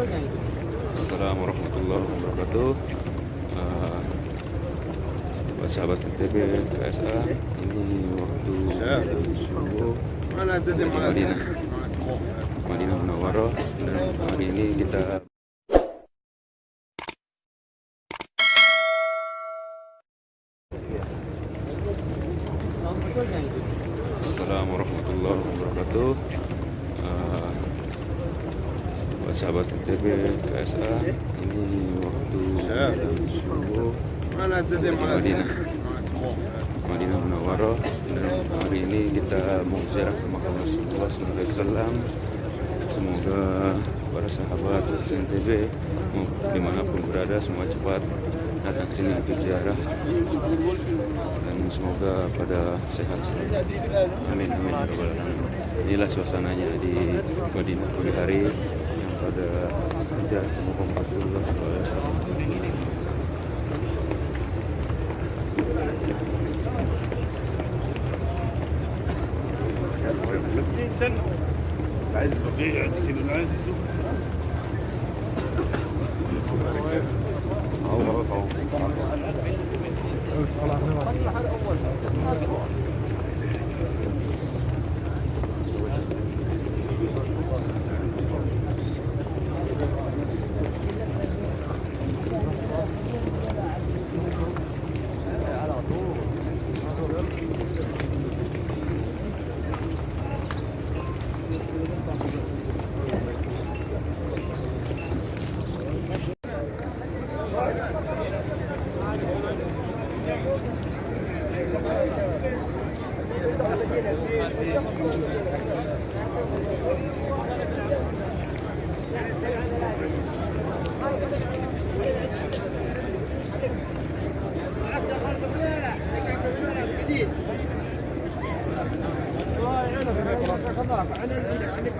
Assalamualaikum warahmatullahi wabarakatuh. Uh, Buat sahabat NTB, KSA Ini waktu subuh di Madinah. Madinah. Munawwaroh Dan hari ini kita Assalamualaikum warahmatullahi wabarakatuh. Uh, sahabat NTB, KSA Ini waktu subuh di Madinah. Madinah Munawwaroh Dan hari ini kita mau ziarah ke makam Rasulullah SAW Semoga para sahabat NTB mau di mana pun berada semua cepat datang sini untuk ziarah. Dan semoga pada sehat selalu. Amin amin. Inilah suasananya di Madinah pagi hari yang pada ziarah ke makam Rasulullah SAW. عايز بقية كده عايز خلاص عندك عندك